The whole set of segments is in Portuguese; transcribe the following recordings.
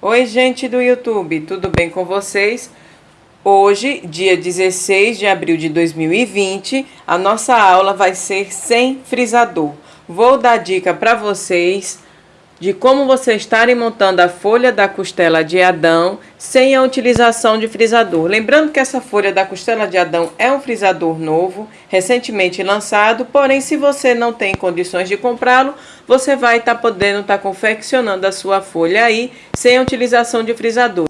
Oi, gente do YouTube, tudo bem com vocês? Hoje, dia 16 de abril de 2020, a nossa aula vai ser sem frisador. Vou dar dica para vocês de como vocês estarem montando a folha da costela de Adão sem a utilização de frisador. Lembrando que essa folha da costela de Adão é um frisador novo, recentemente lançado, porém se você não tem condições de comprá-lo, você vai estar tá podendo estar tá confeccionando a sua folha aí sem a utilização de frisador.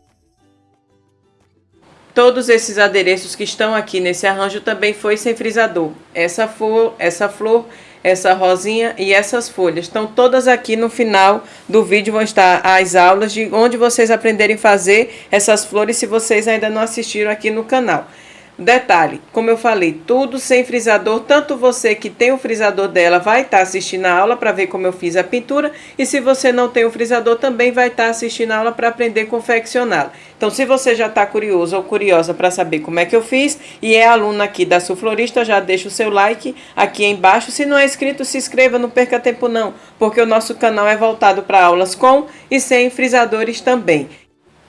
Todos esses adereços que estão aqui nesse arranjo também foi sem frisador. Essa flor, essa flor essa rosinha e essas folhas. Estão todas aqui no final do vídeo, vão estar as aulas de onde vocês aprenderem a fazer essas flores, se vocês ainda não assistiram aqui no canal. Detalhe, como eu falei, tudo sem frisador, tanto você que tem o frisador dela vai estar tá assistindo a aula para ver como eu fiz a pintura, e se você não tem o frisador também vai estar tá assistindo a aula para aprender a confeccioná-la. Então, se você já está curioso ou curiosa para saber como é que eu fiz, e é aluna aqui da Sulflorista, já deixa o seu like aqui embaixo. Se não é inscrito, se inscreva, não perca tempo não, porque o nosso canal é voltado para aulas com e sem frisadores também.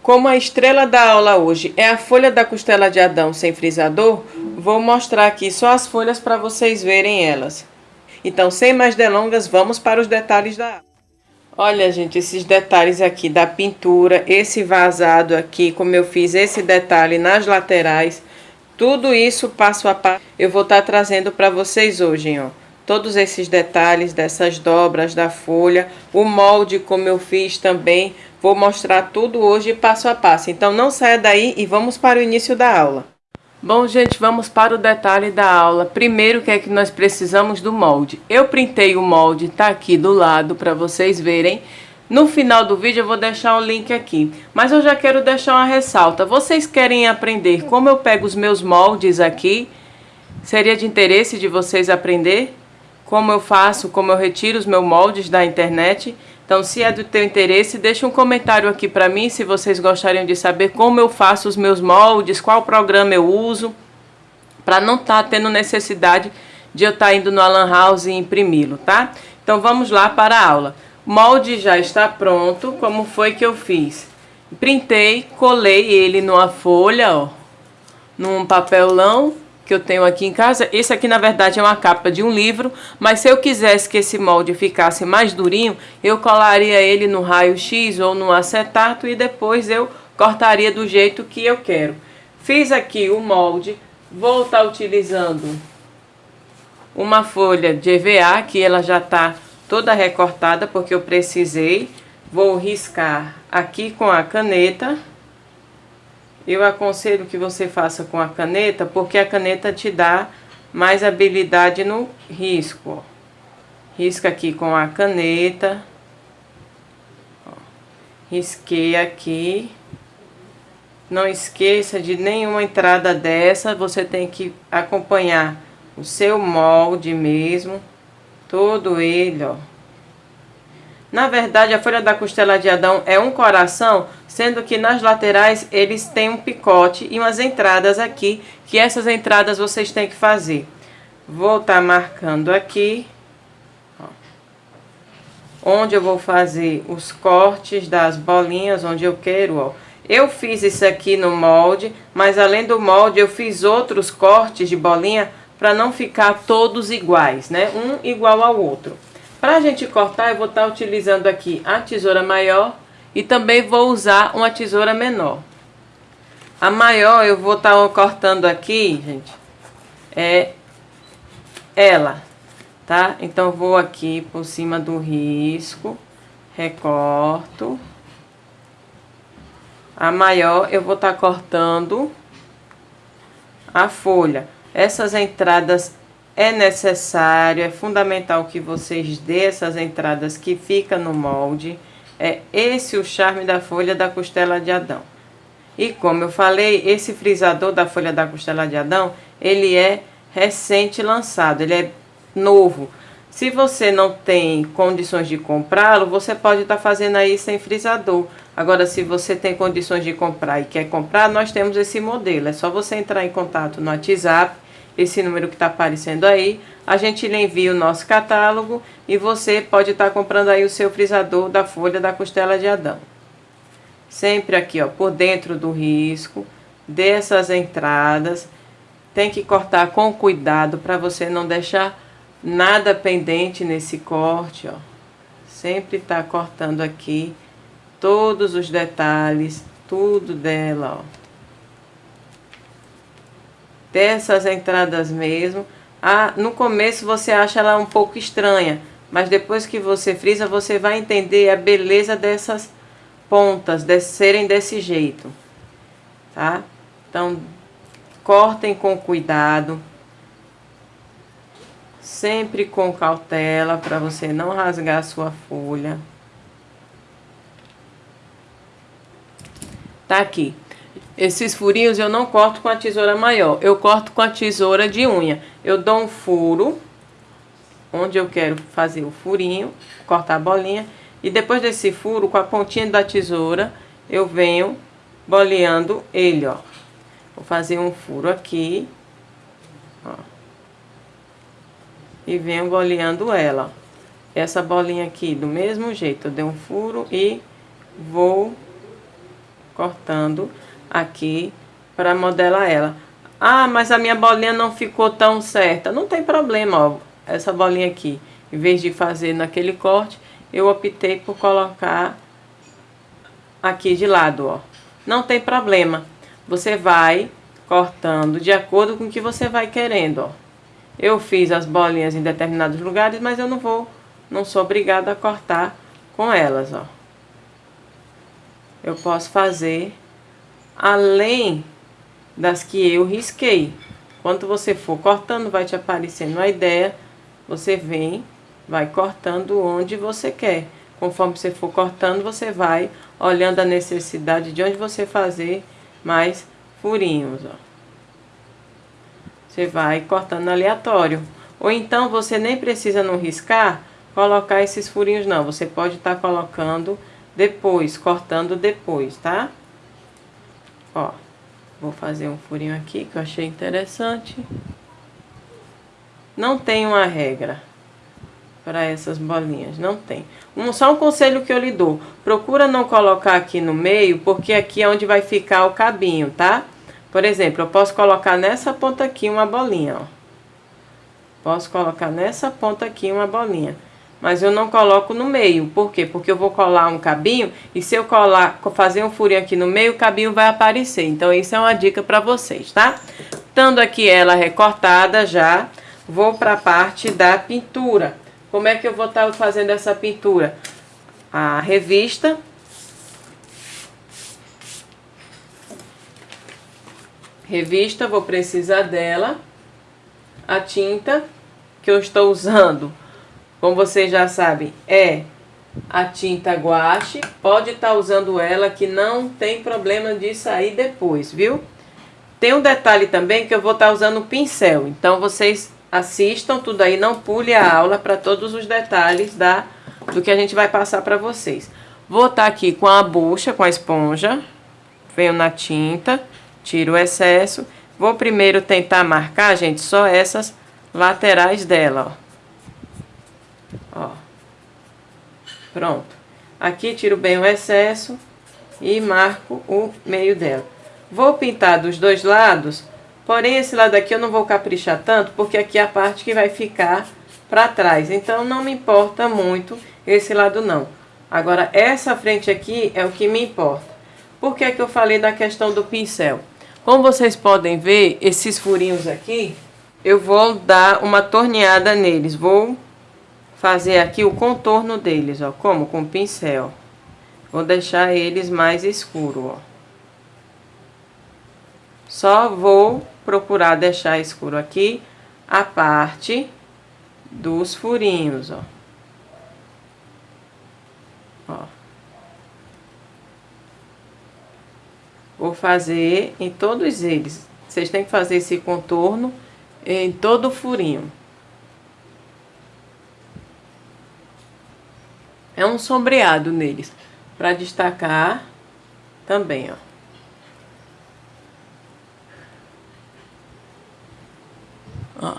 Como a estrela da aula hoje é a folha da costela de Adão sem frisador, vou mostrar aqui só as folhas para vocês verem elas. Então, sem mais delongas, vamos para os detalhes da aula. Olha, gente, esses detalhes aqui da pintura, esse vazado aqui, como eu fiz esse detalhe nas laterais, tudo isso passo a passo eu vou estar tá trazendo para vocês hoje, ó. Todos esses detalhes dessas dobras da folha, o molde como eu fiz também, Vou mostrar tudo hoje passo a passo, então não saia daí e vamos para o início da aula. Bom, gente, vamos para o detalhe da aula. Primeiro, o que é que nós precisamos do molde? Eu printei o molde, tá aqui do lado para vocês verem. No final do vídeo eu vou deixar o link aqui, mas eu já quero deixar uma ressalta. Vocês querem aprender como eu pego os meus moldes aqui? Seria de interesse de vocês aprender como eu faço, como eu retiro os meus moldes da internet? Então, se é do teu interesse, deixa um comentário aqui para mim se vocês gostariam de saber como eu faço os meus moldes, qual programa eu uso, para não estar tá tendo necessidade de eu estar tá indo no Alan House e imprimi-lo, tá? Então, vamos lá para a aula. O molde já está pronto, como foi que eu fiz? Printei, colei ele numa folha, ó, num papelão, que eu tenho aqui em casa. Esse aqui, na verdade, é uma capa de um livro, mas se eu quisesse que esse molde ficasse mais durinho, eu colaria ele no raio-x ou no acetato e depois eu cortaria do jeito que eu quero. Fiz aqui o molde, vou estar utilizando uma folha de EVA, que ela já está toda recortada, porque eu precisei. Vou riscar aqui com a caneta. Eu aconselho que você faça com a caneta, porque a caneta te dá mais habilidade no risco. Risca aqui com a caneta. Risquei aqui. Não esqueça de nenhuma entrada dessa, você tem que acompanhar o seu molde mesmo, todo ele, ó. Na verdade, a folha da costela de Adão é um coração, sendo que nas laterais eles têm um picote e umas entradas aqui, que essas entradas vocês têm que fazer. Vou estar tá marcando aqui, ó, onde eu vou fazer os cortes das bolinhas, onde eu quero, ó. Eu fiz isso aqui no molde, mas além do molde eu fiz outros cortes de bolinha para não ficar todos iguais, né? Um igual ao outro. Para a gente cortar, eu vou estar tá utilizando aqui a tesoura maior e também vou usar uma tesoura menor. A maior eu vou estar tá cortando aqui, gente, é ela, tá? Então, vou aqui por cima do risco, recorto. A maior eu vou estar tá cortando a folha. Essas entradas é necessário, é fundamental que vocês dê essas entradas que fica no molde. É esse o charme da folha da costela de Adão. E como eu falei, esse frisador da folha da costela de Adão, ele é recente lançado, ele é novo. Se você não tem condições de comprá-lo, você pode estar tá fazendo aí sem frisador. Agora, se você tem condições de comprar e quer comprar, nós temos esse modelo. É só você entrar em contato no WhatsApp esse número que está aparecendo aí, a gente lhe envia o nosso catálogo e você pode estar tá comprando aí o seu frisador da folha da costela de Adão. sempre aqui, ó, por dentro do risco, dessas entradas. Tem que cortar com cuidado para você não deixar nada pendente nesse corte, ó. Sempre tá cortando aqui todos os detalhes, tudo dela, ó. Dessas entradas mesmo. Ah, no começo você acha ela um pouco estranha, mas depois que você frisa, você vai entender a beleza dessas pontas, de serem desse jeito, tá? Então, cortem com cuidado, sempre com cautela, para você não rasgar a sua folha. Tá aqui. Esses furinhos eu não corto com a tesoura maior, eu corto com a tesoura de unha. Eu dou um furo, onde eu quero fazer o furinho, cortar a bolinha, e depois desse furo, com a pontinha da tesoura, eu venho boleando ele, ó. Vou fazer um furo aqui, ó. E venho boleando ela. Essa bolinha aqui, do mesmo jeito, eu dei um furo e vou cortando aqui para modelar ela. Ah, mas a minha bolinha não ficou tão certa. Não tem problema, ó. Essa bolinha aqui, em vez de fazer naquele corte, eu optei por colocar aqui de lado, ó. Não tem problema. Você vai cortando de acordo com o que você vai querendo, ó. Eu fiz as bolinhas em determinados lugares, mas eu não vou, não sou obrigada a cortar com elas, ó. Eu posso fazer além das que eu risquei. Quando você for cortando, vai te aparecendo a ideia, você vem vai cortando onde você quer. Conforme você for cortando, você vai olhando a necessidade de onde você fazer mais furinhos, ó. Você vai cortando aleatório. Ou então, você nem precisa não riscar, colocar esses furinhos não. Você pode estar tá colocando depois, cortando depois, tá? Ó, vou fazer um furinho aqui que eu achei interessante. Não tem uma regra para essas bolinhas, não tem. Um, só um conselho que eu lhe dou, procura não colocar aqui no meio, porque aqui é onde vai ficar o cabinho, tá? Por exemplo, eu posso colocar nessa ponta aqui uma bolinha, ó. Posso colocar nessa ponta aqui uma bolinha. Mas eu não coloco no meio, por quê? Porque eu vou colar um cabinho e se eu colar, fazer um furinho aqui no meio, o cabinho vai aparecer. Então, isso é uma dica para vocês, tá? Estando aqui ela recortada já, vou para a parte da pintura. Como é que eu vou estar tá fazendo essa pintura? A revista. Revista, vou precisar dela. A tinta que eu estou usando, como vocês já sabem, é a tinta guache. Pode estar tá usando ela que não tem problema de sair depois, viu? Tem um detalhe também que eu vou estar tá usando o pincel. Então, vocês assistam tudo aí, não pule a aula para todos os detalhes da, do que a gente vai passar para vocês. Vou estar tá aqui com a bucha, com a esponja, venho na tinta, tiro o excesso. Vou primeiro tentar marcar, gente, só essas laterais dela, ó. Ó. Pronto. Aqui tiro bem o excesso e marco o meio dela. Vou pintar dos dois lados Porém, esse lado aqui eu não vou caprichar tanto, porque aqui é a parte que vai ficar para trás. Então, não me importa muito esse lado não. Agora, essa frente aqui é o que me importa. Por que, que eu falei da questão do pincel? Como vocês podem ver, esses furinhos aqui, eu vou dar uma torneada neles. Vou fazer aqui o contorno deles, ó. Como? Com pincel. Vou deixar eles mais escuros, ó. Só vou procurar deixar escuro aqui a parte dos furinhos, ó. Ó. Vou fazer em todos eles. Vocês têm que fazer esse contorno em todo o furinho. É um sombreado neles, para destacar também, ó. Ó.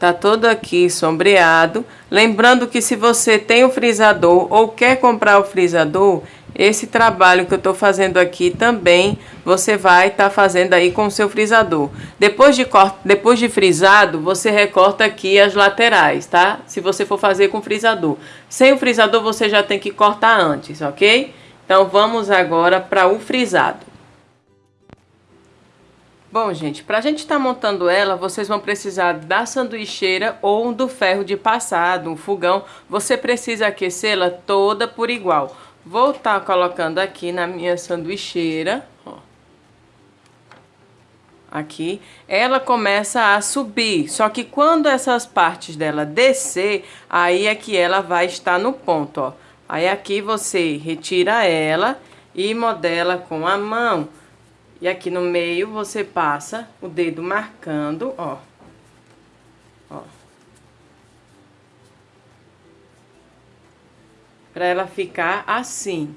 Tá todo aqui sombreado. Lembrando que se você tem o frisador ou quer comprar o frisador, esse trabalho que eu tô fazendo aqui também você vai estar tá fazendo aí com o seu frisador. Depois de, depois de frisado, você recorta aqui as laterais, tá? Se você for fazer com frisador. Sem o frisador, você já tem que cortar antes, ok? Então, vamos agora para o frisado. Bom, gente, para a gente estar tá montando ela, vocês vão precisar da sanduicheira ou do ferro de passado, um fogão. Você precisa aquecê-la toda por igual. Vou estar tá colocando aqui na minha sanduicheira, ó. Aqui, ela começa a subir, só que quando essas partes dela descer, aí é que ela vai estar no ponto, ó. Aí aqui você retira ela e modela com a mão. E aqui no meio você passa o dedo marcando, ó. Pra ela ficar assim.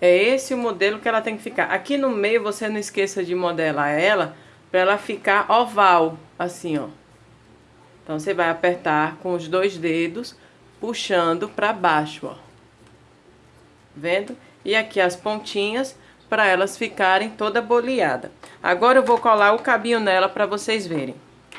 É esse o modelo que ela tem que ficar. Aqui no meio você não esqueça de modelar ela para ela ficar oval, assim, ó. Então você vai apertar com os dois dedos, puxando para baixo, ó vendo? E aqui as pontinhas para elas ficarem toda boleada. Agora eu vou colar o cabinho nela para vocês verem.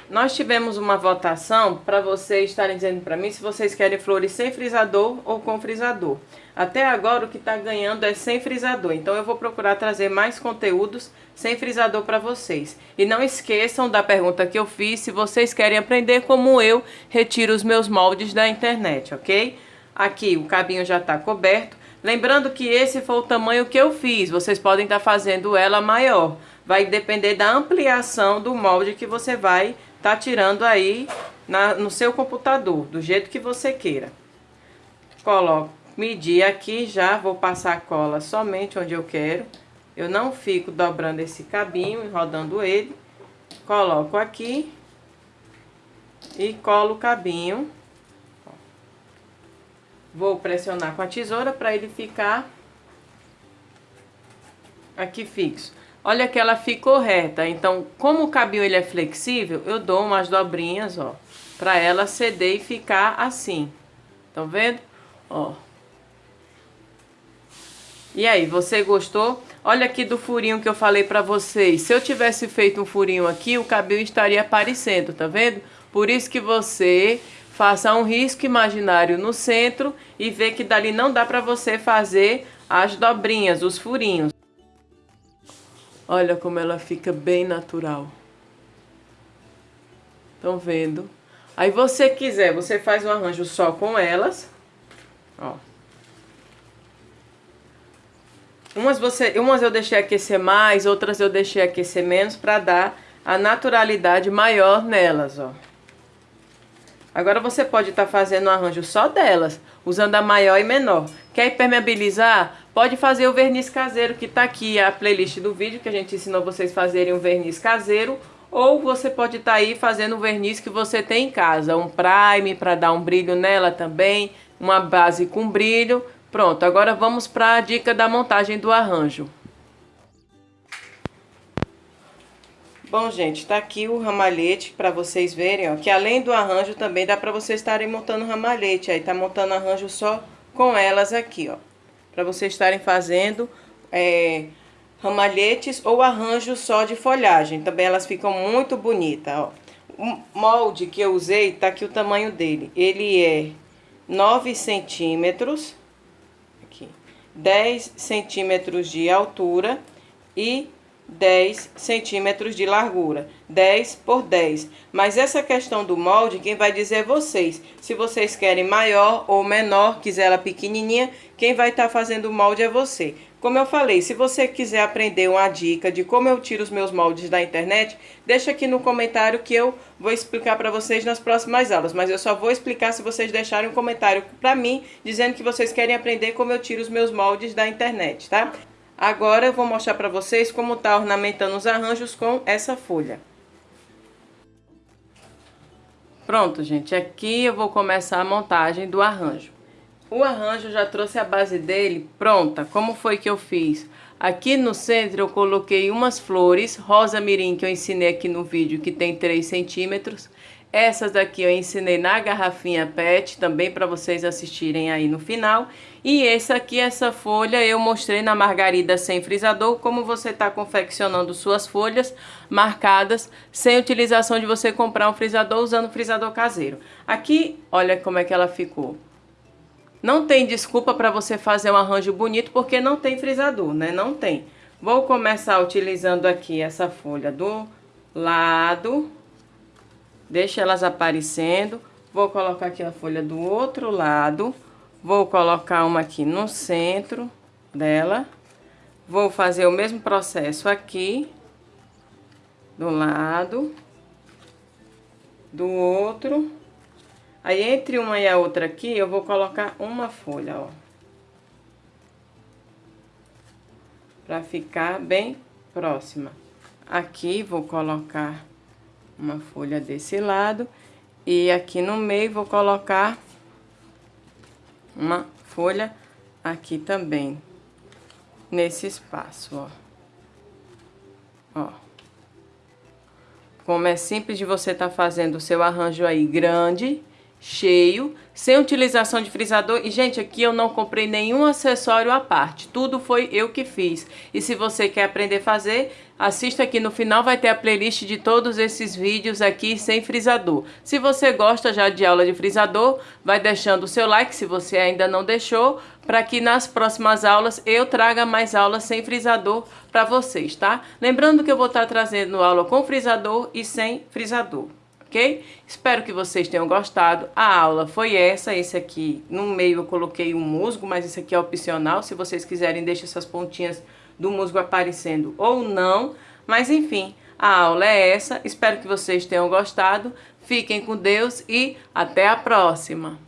Nós tivemos uma votação para vocês estarem dizendo para mim se vocês querem flores sem frisador ou com frisador. Até agora o que está ganhando é sem frisador, então eu vou procurar trazer mais conteúdos sem frisador para vocês. E não esqueçam da pergunta que eu fiz, se vocês querem aprender como eu retiro os meus moldes da internet, ok? Aqui o cabinho já está coberto. Lembrando que esse foi o tamanho que eu fiz, vocês podem estar tá fazendo ela maior. Vai depender da ampliação do molde que você vai tá tirando aí na, no seu computador, do jeito que você queira. Coloco, medir aqui já, vou passar a cola somente onde eu quero. Eu não fico dobrando esse cabinho e rodando ele. Coloco aqui e colo o cabinho Vou pressionar com a tesoura para ele ficar aqui fixo. Olha que ela ficou reta, então como o cabinho ele é flexível, eu dou umas dobrinhas, ó, para ela ceder e ficar assim. Estão vendo? Ó. E aí, você gostou? Olha aqui do furinho que eu falei pra vocês. Se eu tivesse feito um furinho aqui, o cabelo estaria aparecendo, tá vendo? Por isso que você faça um risco imaginário no centro e vê que dali não dá para você fazer as dobrinhas, os furinhos. Olha como ela fica bem natural. Estão vendo? Aí você quiser, você faz um arranjo só com elas. Ó. Umas, você, umas eu deixei aquecer mais, outras eu deixei aquecer menos para dar a naturalidade maior nelas, ó. Agora você pode estar tá fazendo um arranjo só delas, usando a maior e menor. Quer impermeabilizar? Pode fazer o verniz caseiro, que está aqui a playlist do vídeo, que a gente ensinou vocês fazerem um verniz caseiro. Ou você pode estar tá aí fazendo o verniz que você tem em casa. Um prime para dar um brilho nela também, uma base com brilho. Pronto, agora vamos para a dica da montagem do arranjo. Bom, gente, tá aqui o ramalhete para vocês verem, ó, que além do arranjo também dá para vocês estarem montando ramalhete. Aí tá montando arranjo só com elas aqui, ó. Para vocês estarem fazendo é, ramalhetes ou arranjo só de folhagem. Também elas ficam muito bonitas, ó. O molde que eu usei, tá aqui o tamanho dele. Ele é 9 centímetros, aqui, 10 centímetros de altura e 10 centímetros de largura, 10 por 10. Mas essa questão do molde, quem vai dizer é vocês. Se vocês querem maior ou menor, quiser ela pequenininha, quem vai estar tá fazendo o molde é você. Como eu falei, se você quiser aprender uma dica de como eu tiro os meus moldes da internet, deixa aqui no comentário que eu vou explicar para vocês nas próximas aulas. Mas eu só vou explicar se vocês deixarem um comentário para mim, dizendo que vocês querem aprender como eu tiro os meus moldes da internet, tá? Agora eu vou mostrar para vocês como tá ornamentando os arranjos com essa folha. Pronto, gente, aqui eu vou começar a montagem do arranjo. O arranjo já trouxe a base dele pronta. Como foi que eu fiz? Aqui no centro eu coloquei umas flores, rosa mirim que eu ensinei aqui no vídeo, que tem 3 centímetros. Essas daqui eu ensinei na garrafinha PET, também para vocês assistirem aí no final. E esse aqui, essa folha, eu mostrei na margarida sem frisador, como você está confeccionando suas folhas marcadas, sem utilização de você comprar um frisador, usando frisador caseiro. Aqui, olha como é que ela ficou. Não tem desculpa para você fazer um arranjo bonito, porque não tem frisador, né? Não tem. Vou começar utilizando aqui essa folha do lado Deixa elas aparecendo. Vou colocar aqui a folha do outro lado. Vou colocar uma aqui no centro dela. Vou fazer o mesmo processo aqui. Do lado. Do outro. Aí, entre uma e a outra aqui, eu vou colocar uma folha, ó. Pra ficar bem próxima. Aqui, vou colocar uma folha desse lado. E aqui no meio vou colocar uma folha aqui também, nesse espaço, ó. Ó. Como é simples de você estar tá fazendo o seu arranjo aí grande, cheio, sem utilização de frisador. E, gente, aqui eu não comprei nenhum acessório à parte. Tudo foi eu que fiz. E se você quer aprender a fazer, assista aqui no final, vai ter a playlist de todos esses vídeos aqui sem frisador. Se você gosta já de aula de frisador, vai deixando o seu like se você ainda não deixou, para que nas próximas aulas eu traga mais aulas sem frisador para vocês, tá? Lembrando que eu vou estar trazendo aula com frisador e sem frisador ok? Espero que vocês tenham gostado. A aula foi essa, esse aqui, no meio eu coloquei um musgo, mas esse aqui é opcional. Se vocês quiserem, deixa essas pontinhas do musgo aparecendo ou não. Mas enfim, a aula é essa. Espero que vocês tenham gostado. Fiquem com Deus e até a próxima!